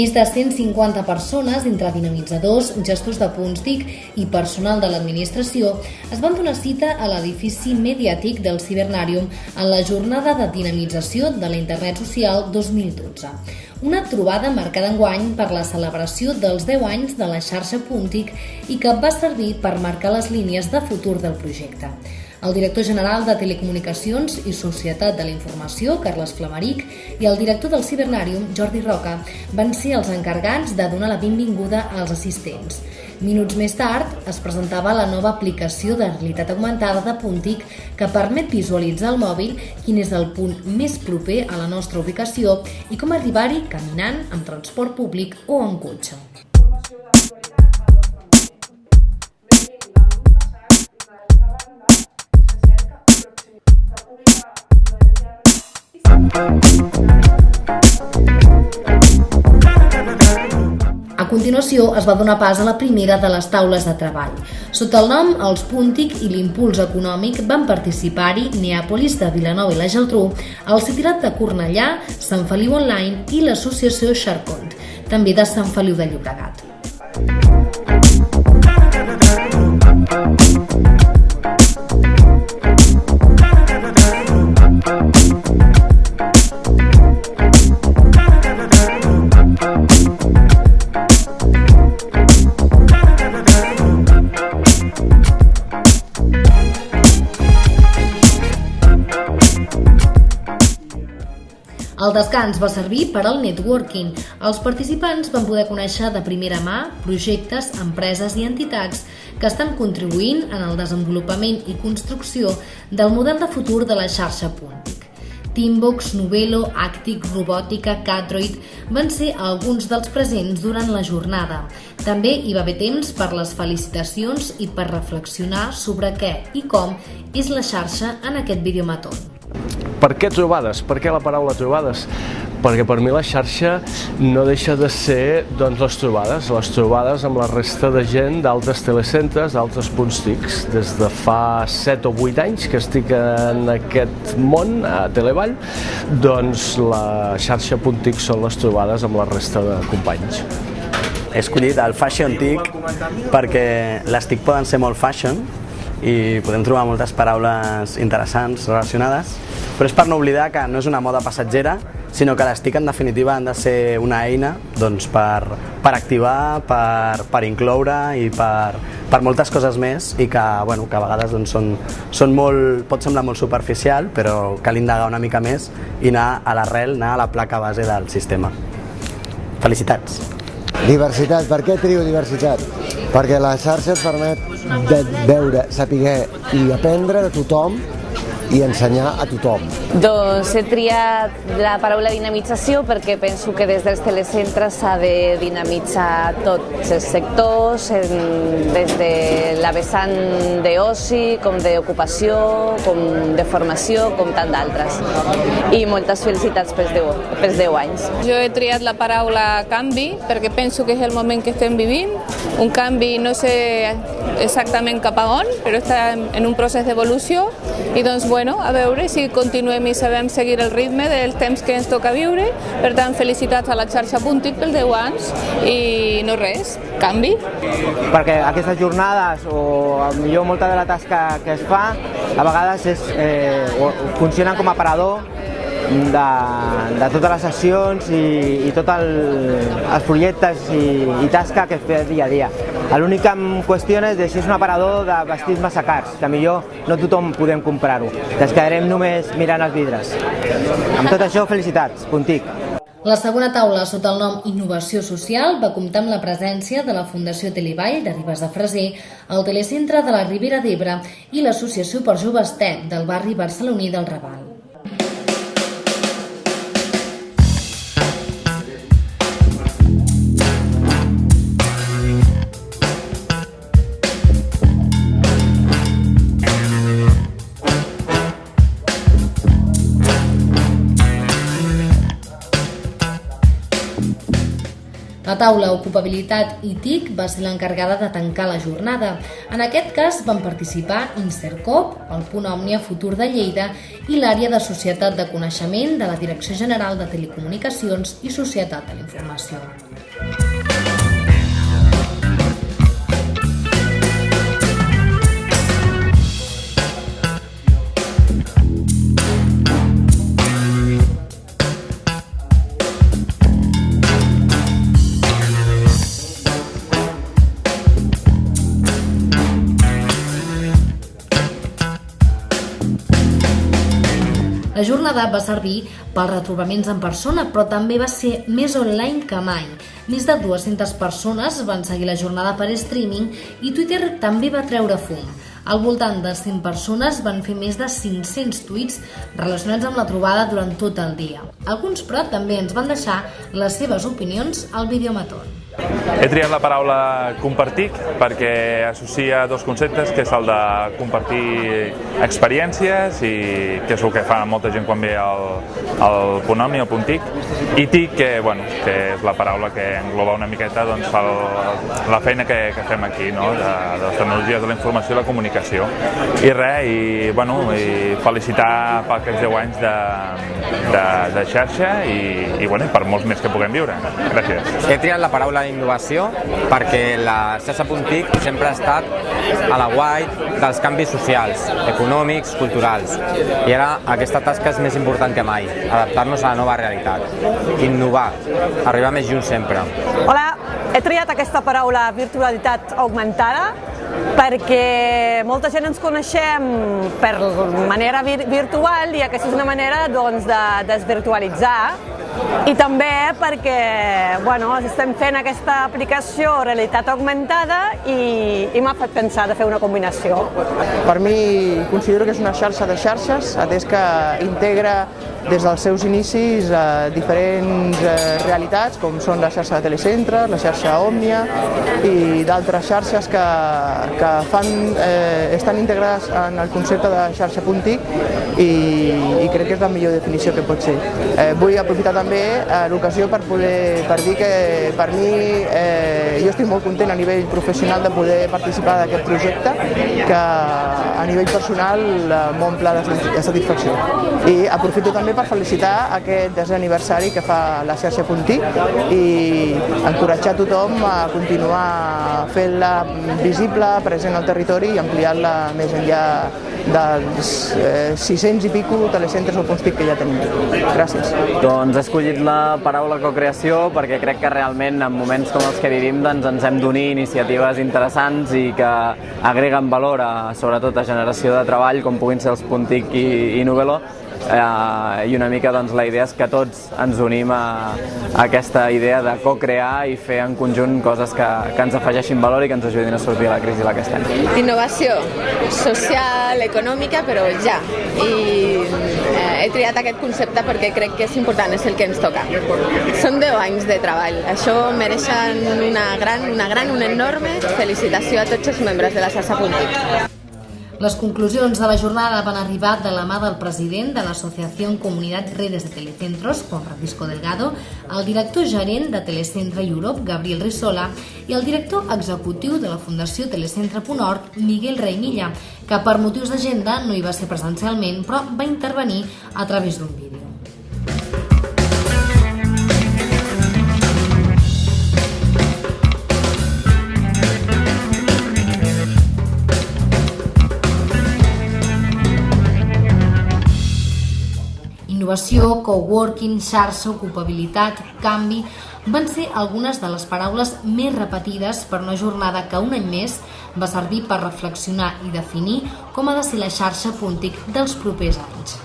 Més de 150 persones, entre dinamitzadors, gestors de punts TIC i personal de l'administració, es van donar cita a l'edifici mediàtic del Cibernàrium en la jornada de dinamització de la Internet Social 2012. Una trobada marcada enguany per la celebració dels 10 anys de la xarxa Puntic i que va servir per marcar les línies de futur del projecte. El director general de Telecomunicacions i Societat de la Informació, Carles Flamaric, i el director del Cibernàrium, Jordi Roca, van ser els encargats de donar la benvinguda als assistents. Minuts més tard es presentava la nova aplicació de realitat augmentada de Puntic que permet visualitzar al mòbil quin és el punt més proper a la nostra ubicació i com arribar-hi caminant, amb transport públic o en cotxe. A continuació es va donar pas a la primera de les taules de treball. Sota el nom Els Puntic i l'Impuls Econòmic van participar-hi Neàpolis de Vilanova i la Geltrú, el Citirat de Cornellà, Sant Feliu Online i l'associació Xarcont, també de Sant Feliu de Llobregat. El descans va servir per al networking. Els participants van poder conèixer de primera mà projectes, empreses i entitats que estan contribuint en el desenvolupament i construcció del model de futur de la xarxa Puntic. Teambox, Novelo, Actic, Robòtica, Catroid van ser alguns dels presents durant la jornada. També hi va haver temps per les felicitacions i per reflexionar sobre què i com és la xarxa en aquest videomaton. Per què trobades? Per què la paraula trobades? Perquè per mi la xarxa no deixa de ser doncs, les trobades, les trobades amb la resta de gent d'altres telecentres, d'altres punts TICs. Des de fa 7 o 8 anys que estic en aquest món, a Televall, doncs la xarxa punt TIC són les trobades amb la resta de companys. He escollit el Fashion TIC perquè les TIC poden ser molt fashion i podem trobar moltes paraules interessants relacionades, però és per no oblidar que no és una moda passatgera, sinó que les TIC en definitiva han de ser una eina doncs, per, per activar, per, per incloure i per, per moltes coses més i que, bueno, que a vegades doncs, són, són molt, pot semblar molt superficial, però cal indagar una mica més i anar a l'arrel, anar a la placa base del sistema. Felicitats! Diversitat, per què trio diversitat? Perquè la xarxa et permet de veure, saber i aprendre de tothom i ensenyar a tothom. Doncs he triat la paraula dinamització perquè penso que des dels telecentres s'ha de dinamitzar tots els sectors, des de la vessant d'oci, com d'ocupació, com de formació, com tant d'altres. I moltes felicitats pels 10, pels 10 anys. Jo he triat la paraula canvi perquè penso que és el moment que estem vivint. Un canvi no sé exactament cap a on, però està en un procés d'evolució i doncs, bueno, a veure si continuem i sabem seguir el ritme del temps que ens toca viure. Per tant, felicitats a la xarxa Puntic pel 10 anys i no res, canvi. Perquè aquestes jornades o millor molta de la tasca que es fa a vegades és, eh, funcionen com a parador de, de totes les sessions i, i tots el, els projectes i, i tasca que es fa dia a dia. L'única qüestió és de si és un aparador de vestits massa cars, que millor no tothom podem comprar-ho. Ens quedarem només mirant els vidres. Amb tot això, felicitats, Puntic. La segona taula, sota el nom Innovació Social, va comptar amb la presència de la Fundació Televall de Ribes de Freser, el Telecentre de la Ribera d'Ebre i l'Associació per Joves TEC del barri barceloní del Raval. Taula Ocupabilitat i TIC va ser l'encarregada de tancar la jornada. En aquest cas van participar Insercop, el Punt Òmnia Futur de Lleida i l'àrea de Societat de Coneixement de la Direcció General de Telecomunicacions i Societat de la Informació. La jornada va servir pels retrobaments en persona, però també va ser més online que mai. Més de 200 persones van seguir la jornada per streaming i Twitter també va treure fum. Al voltant de 100 persones van fer més de 500 tuits relacionats amb la trobada durant tot el dia. Alguns, però, també ens van deixar les seves opinions al videomaton. He triat la paraula compartir perquè associa dos conceptes, que és el de compartir experiències i que és el que fa molta gent quan ve al, al punt Omni, al punt TIC, i TIC, que, bueno, que és la paraula que engloba una miqueta doncs, el, la feina que, que fem aquí, no? de, de les tecnologies de la informació i la comunicació. I res, i, bueno, i felicitar per aquests 10 anys de, de, de xarxa i, i, bueno, i per molts més que puguem viure. Gràcies. He triat la paraula innovació perquè la xarxa.tic sempre ha estat a la guai dels canvis socials, econòmics, culturals. I ara aquesta tasca és més important que mai, adaptar-nos a la nova realitat, innovar, arribar més junts sempre. Hola, he triat aquesta paraula virtualitat augmentada perquè molta gent ens coneixem per manera vir virtual i aquesta és una manera doncs, de desvirtualitzar i també perquè bueno, estem fent aquesta aplicació realitat augmentada i, i m'ha fet pensar de fer una combinació. Per mi considero que és una xarxa de xarxes, atès que integra des dels seus inicis a diferents eh, realitats, com són la xarxa de telecentres, la xarxa Òmnia i d'altres xarxes que, que fan, eh, estan integrades en el concepte de xarxa puntic i, i crec que és la millor definició que pot ser. Eh, vull aprofitar també eh, l'ocasió per, poder, per dir que per mi eh, jo estic molt content a nivell professional de poder participar d'aquest projecte que a nivell personal eh, m'omple de satisfacció. I aprofito també per felicitar aquest desè aniversari que fa la xarxa Puntí i encoratjar tothom a continuar fent-la visible, present al territori i ampliar-la més enllà dels eh, 600 i pico telecentres o punts TIC que ja tenim. Gràcies. Doncs he escollit la paraula cocreació perquè crec que realment en moments com els que vivim doncs, ens hem d'unir iniciatives interessants i que agreguen valor a, sobretot a generació de treball com puguin ser els Puntic i, i Novelo eh, i una mica doncs, la idea és que tots ens unim a, a aquesta idea de co-crear i fer en conjunt coses que, que ens afegeixin valor i que ens ajudin a sortir de la crisi la que estem. Innovació social, econòmica, però ja. I eh, he triat aquest concepte perquè crec que és important, és el que ens toca. Són 10 anys de treball. Això mereixen una gran, una gran, una enorme felicitació a tots els membres de la xarxa Puntic. Les conclusions de la jornada van arribar de la mà del president de l'Associació Comunitat Redes de Telecentros, Juan Francisco Delgado, el director gerent de Telecentre Europe, Gabriel Rissola, i el director executiu de la Fundació Telecentre.org, Miguel Reimilla, que per motius d'agenda no hi va ser presencialment, però va intervenir a través d'un vídeo. Innovació, coworking, xarxa, ocupabilitat, canvi van ser algunes de les paraules més repetides per una jornada que un any més va servir per reflexionar i definir com ha de ser la xarxa Puntic dels propers anys.